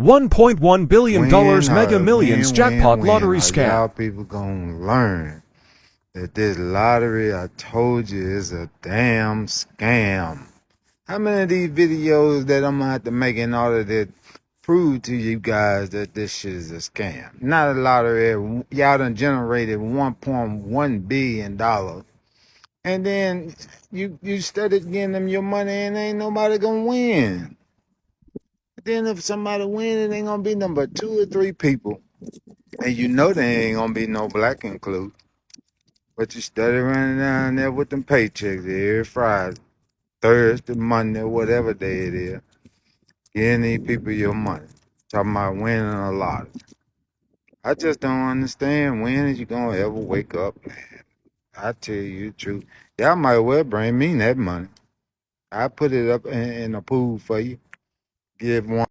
$1.1 billion Mega Millions when, jackpot when, lottery when are Y'all people gonna learn that this lottery, I told you, is a damn scam. How many of these videos that I'm gonna have to make in order to prove to you guys that this shit is a scam? Not a lottery. Y'all done generated 1.1 billion dollars, and then you you started getting them your money, and ain't nobody gonna win. Then if somebody win, it ain't gonna be number two or three people. And you know there ain't gonna be no black include. But you steady running down there with them paychecks every Friday, Thursday, Monday, whatever day it is. Giving these people your money. Talking about winning a lot. I just don't understand when is you gonna ever wake up, man. I tell you the truth. Y'all might well bring me that money. I put it up in, in a pool for you. Give one.